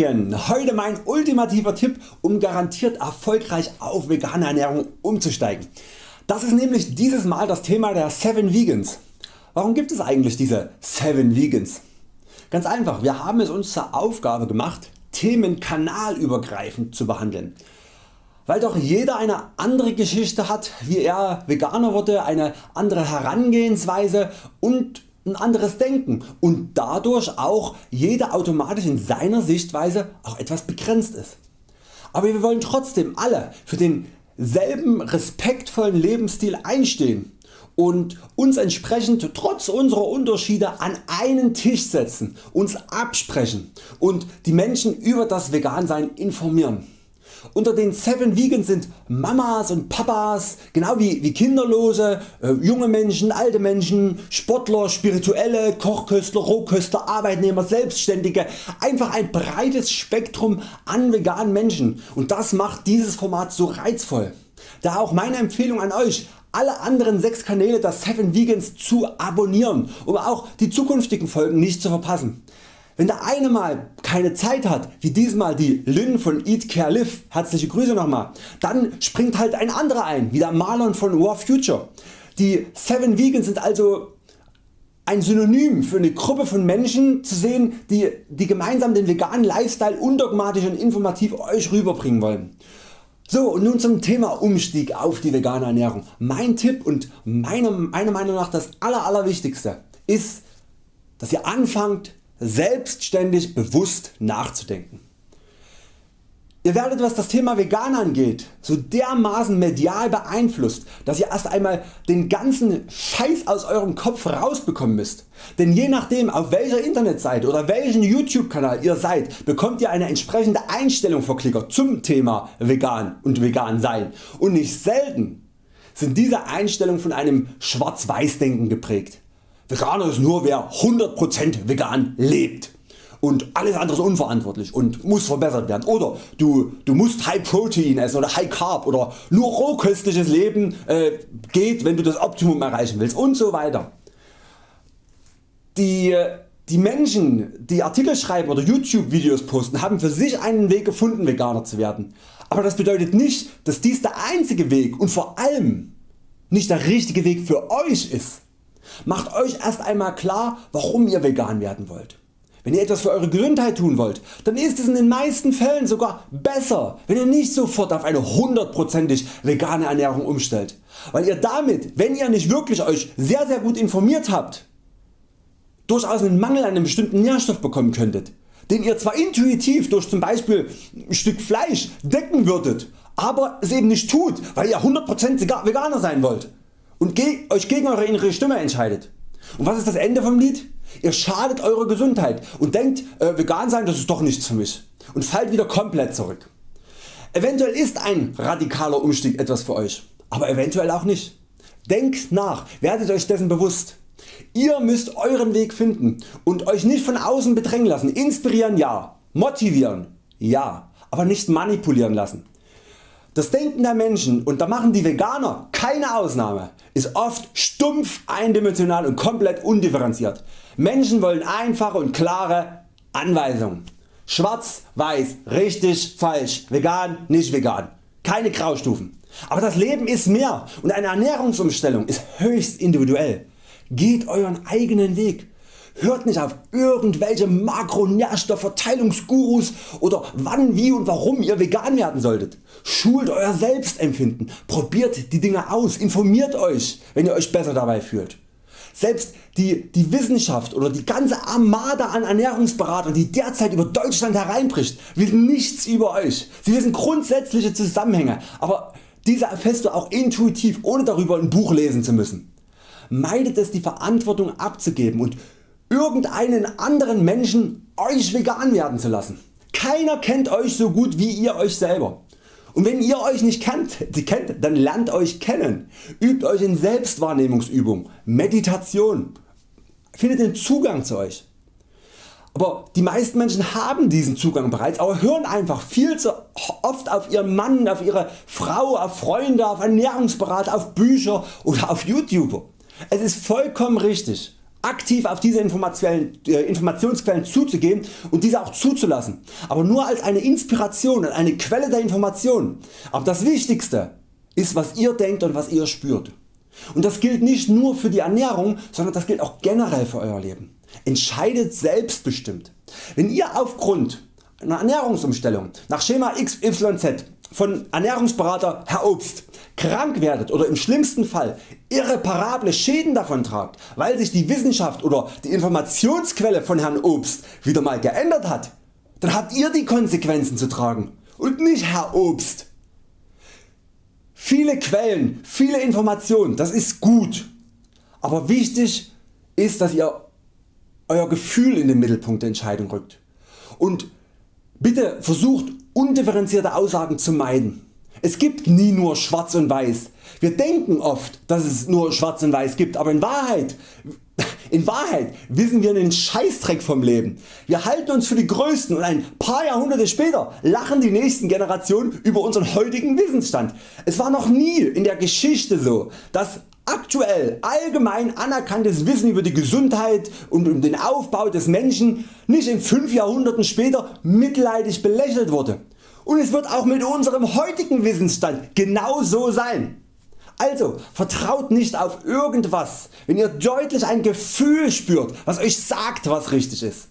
Morgen! Heute mein ultimativer Tipp um garantiert erfolgreich auf vegane Ernährung umzusteigen. Das ist nämlich dieses Mal das Thema der 7 Vegans. Warum gibt es eigentlich diese 7 Vegans? Ganz einfach, wir haben es uns zur Aufgabe gemacht Themen kanalübergreifend zu behandeln. Weil doch jeder eine andere Geschichte hat wie er Veganer wurde, eine andere Herangehensweise und ein anderes Denken und dadurch auch jeder automatisch in seiner Sichtweise auch etwas begrenzt ist. Aber wir wollen trotzdem alle für denselben respektvollen Lebensstil einstehen und uns entsprechend trotz unserer Unterschiede an einen Tisch setzen, uns absprechen und die Menschen über das Vegansein informieren. Unter den 7 Vegans sind Mamas und Papas, genau wie, wie Kinderlose, äh, junge Menschen, alte Menschen, Sportler, Spirituelle, Kochköstler, Rohköstler, Arbeitnehmer, Selbstständige, einfach ein breites Spektrum an veganen Menschen und das macht dieses Format so reizvoll. Da auch meine Empfehlung an Euch alle anderen 6 Kanäle der 7 Vegans zu abonnieren, um auch die zukünftigen Folgen nicht zu verpassen. Wenn der eine mal keine Zeit hat, wie diesmal die Lynn von Eat Care Live, herzliche Grüße nochmal, dann springt halt ein anderer ein, wie der Marlon von War Future. Die 7 Vegans sind also ein Synonym für eine Gruppe von Menschen zu sehen, die, die gemeinsam den veganen Lifestyle undogmatisch und informativ Euch rüberbringen wollen. So und nun zum Thema Umstieg auf die vegane Ernährung. Mein Tipp und meiner, meiner Meinung nach das aller, allerwichtigste ist dass ihr anfangt selbstständig bewusst nachzudenken. Ihr werdet was das Thema Vegan angeht so dermaßen medial beeinflusst, dass ihr erst einmal den ganzen Scheiß aus eurem Kopf rausbekommen müsst. Denn je nachdem auf welcher Internetseite oder welchen YouTube Kanal ihr seid, bekommt ihr eine entsprechende Einstellung verklickert zum Thema Vegan und Vegan sein und nicht selten sind diese Einstellungen von einem Schwarz-Weiß Denken geprägt. Veganer ist nur wer 100% vegan lebt und alles andere ist unverantwortlich und muss verbessert werden oder du, du musst High Protein essen oder High Carb oder nur rohköstliches Leben äh, geht wenn du das Optimum erreichen willst und so weiter. Die, die Menschen die Artikel schreiben oder Youtube Videos posten haben für sich einen Weg gefunden Veganer zu werden. Aber das bedeutet nicht dass dies der einzige Weg und vor allem nicht der richtige Weg für Euch ist. Macht Euch erst einmal klar warum ihr vegan werden wollt. Wenn ihr etwas für Eure Gesundheit tun wollt, dann ist es in den meisten Fällen sogar besser wenn ihr nicht sofort auf eine hundertprozentig vegane Ernährung umstellt, weil ihr damit wenn ihr nicht wirklich Euch sehr sehr gut informiert habt, durchaus einen Mangel an einem bestimmten Nährstoff bekommen könntet, den ihr zwar intuitiv durch zum Beispiel ein Stück Fleisch decken würdet, aber es eben nicht tut, weil ihr 100% Veganer sein wollt und Euch gegen Eure innere Stimme entscheidet. Und was ist das Ende vom Lied? Ihr schadet eurer Gesundheit und denkt äh, vegan sein das ist doch nichts für mich und fallt wieder komplett zurück. Eventuell ist ein radikaler Umstieg etwas für Euch, aber eventuell auch nicht. Denkt nach, werdet Euch dessen bewusst. Ihr müsst Euren Weg finden und Euch nicht von außen bedrängen lassen. Inspirieren ja, motivieren ja, aber nicht manipulieren lassen. Das Denken der Menschen und da machen die Veganer keine Ausnahme ist oft stumpf eindimensional und komplett undifferenziert. Menschen wollen einfache und klare Anweisungen. Schwarz, Weiß, richtig, falsch, vegan, nicht vegan. Keine Graustufen. Aber das Leben ist mehr und eine Ernährungsumstellung ist höchst individuell. Geht Euren eigenen Weg. Hört nicht auf irgendwelche Makronährstoffverteilungsgurus oder wann, wie und warum ihr vegan werden solltet. Schult Euer Selbstempfinden, probiert die Dinge aus, informiert Euch wenn ihr Euch besser dabei fühlt. Selbst die, die Wissenschaft oder die ganze Armada an Ernährungsberatern die derzeit über Deutschland hereinbricht wissen nichts über Euch. Sie wissen grundsätzliche Zusammenhänge, aber diese erfährst du auch intuitiv ohne darüber ein Buch lesen zu müssen. Meidet es die Verantwortung abzugeben und irgendeinen anderen Menschen Euch vegan werden zu lassen. Keiner kennt Euch so gut wie ihr Euch selber. Und wenn ihr Euch nicht kennt, kennt dann lernt Euch kennen, übt Euch in Selbstwahrnehmungsübung, Meditation, findet den Zugang zu Euch. Aber die meisten Menschen haben diesen Zugang bereits, aber hören einfach viel zu oft auf ihren Mann, auf ihre Frau, auf Freunde, auf Ernährungsberater, auf Bücher oder auf YouTuber. Es ist vollkommen richtig aktiv auf diese äh, Informationsquellen zuzugehen und diese auch zuzulassen, aber nur als eine Inspiration und eine Quelle der Information. Aber das Wichtigste ist was ihr denkt und was ihr spürt. Und das gilt nicht nur für die Ernährung, sondern das gilt auch generell für Euer Leben. Entscheidet selbstbestimmt. Wenn ihr aufgrund einer Ernährungsumstellung nach Schema XYZ von Ernährungsberater Herr Obst krank werdet oder im schlimmsten Fall irreparable Schäden davon tragt, weil sich die Wissenschaft oder die Informationsquelle von Herrn Obst wieder mal geändert hat, dann habt ihr die Konsequenzen zu tragen und nicht Herr Obst. Viele Quellen, viele Informationen, das ist gut, aber wichtig ist dass ihr Euer Gefühl in den Mittelpunkt der Entscheidung rückt und bitte versucht undifferenzierte Aussagen zu meiden. Es gibt nie nur schwarz und weiß. Wir denken oft dass es nur schwarz und weiß gibt, aber in Wahrheit, in Wahrheit wissen wir einen Scheißdreck vom Leben. Wir halten uns für die Größten und ein paar Jahrhunderte später lachen die nächsten Generationen über unseren heutigen Wissensstand. Es war noch nie in der Geschichte so dass aktuell allgemein anerkanntes Wissen über die Gesundheit und um den Aufbau des Menschen nicht in 5 Jahrhunderten später mitleidig belächelt wurde. Und es wird auch mit unserem heutigen Wissensstand genau so sein. Also vertraut nicht auf irgendwas, wenn ihr deutlich ein Gefühl spürt, was Euch sagt was richtig ist.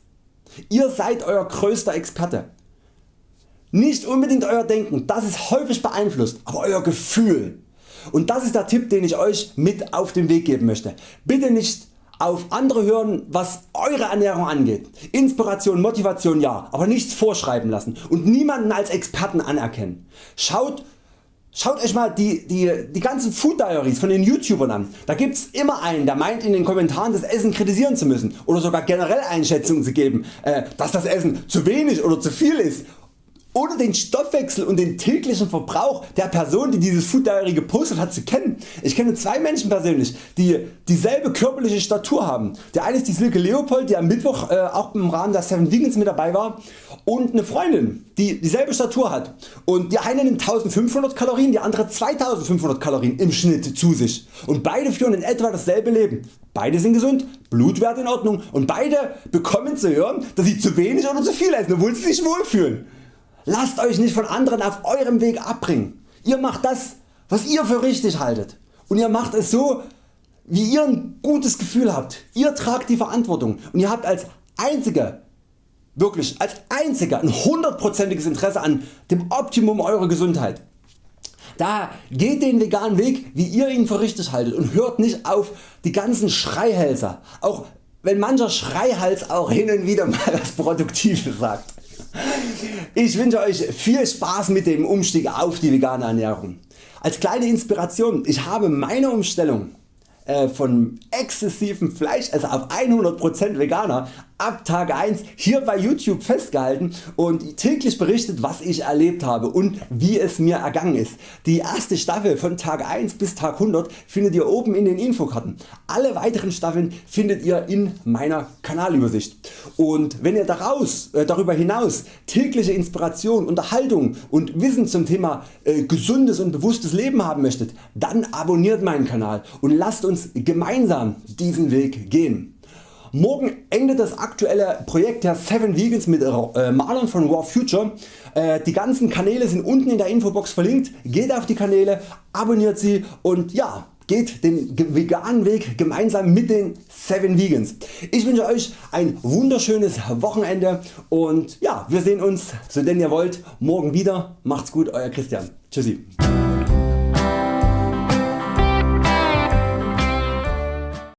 Ihr seid Euer größter Experte. Nicht unbedingt Euer Denken, das ist häufig beeinflusst, aber Euer Gefühl. Und das ist der Tipp den ich Euch mit auf den Weg geben möchte. Bitte nicht auf andere hören was Eure Ernährung angeht. Inspiration, Motivation ja, aber nichts vorschreiben lassen und niemanden als Experten anerkennen. Schaut Schaut Euch mal die, die, die ganzen Food Diaries von den YouTubern an. Da gibt's immer einen der meint in den Kommentaren das Essen kritisieren zu müssen oder sogar generell Einschätzungen zu geben, äh, dass das Essen zu wenig oder zu viel ist ohne den Stoffwechsel und den täglichen Verbrauch der Person die dieses Food Diary gepostet hat zu kennen. Ich kenne zwei Menschen persönlich die dieselbe körperliche Statur haben. Der eine ist die Silke Leopold die am Mittwoch äh, auch im Rahmen der 7 Vegans mit dabei war und eine Freundin die dieselbe Statur hat und die eine nimmt 1500 Kalorien, die andere 2500 Kalorien im Schnitt zu sich und beide führen in etwa dasselbe Leben. Beide sind gesund, Blutwert in Ordnung und beide bekommen zu hören dass sie zu wenig oder zu viel essen obwohl sie sich wohlfühlen. Lasst Euch nicht von anderen auf Eurem Weg abbringen. Ihr macht das was ihr für richtig haltet und ihr macht es so wie ihr ein gutes Gefühl habt. Ihr tragt die Verantwortung und ihr habt als einzige wirklich als einziger ein hundertprozentiges Interesse an dem Optimum eurer Gesundheit. Da geht den veganen Weg wie ihr ihn für richtig haltet und hört nicht auf die ganzen Schreihälser, auch wenn mancher Schreihals auch hin und wieder mal was Produktives sagt. Ich wünsche Euch viel Spaß mit dem Umstieg auf die vegane Ernährung. Als kleine Inspiration, ich habe meine Umstellung äh, von exzessivem Fleisch, also auf 100% Veganer, ab Tag 1 hier bei YouTube festgehalten und täglich berichtet was ich erlebt habe und wie es mir ergangen ist. Die erste Staffel von Tag 1 bis Tag 100 findet ihr oben in den Infokarten. Alle weiteren Staffeln findet ihr in meiner Kanalübersicht. Und wenn ihr daraus, äh, darüber hinaus tägliche Inspiration, Unterhaltung und Wissen zum Thema äh, gesundes und bewusstes Leben haben möchtet, dann abonniert meinen Kanal und lasst uns gemeinsam diesen Weg gehen. Morgen endet das aktuelle Projekt der 7 Vegans mit äh, Marlon von Raw Future. Äh, die ganzen Kanäle sind unten in der Infobox verlinkt. Geht auf die Kanäle, abonniert sie und ja, geht den veganen Weg gemeinsam mit den 7 Vegans. Ich wünsche Euch ein wunderschönes Wochenende und ja, wir sehen uns, so denn ihr wollt, morgen wieder. Macht's gut, Euer Christian. Tschüssi.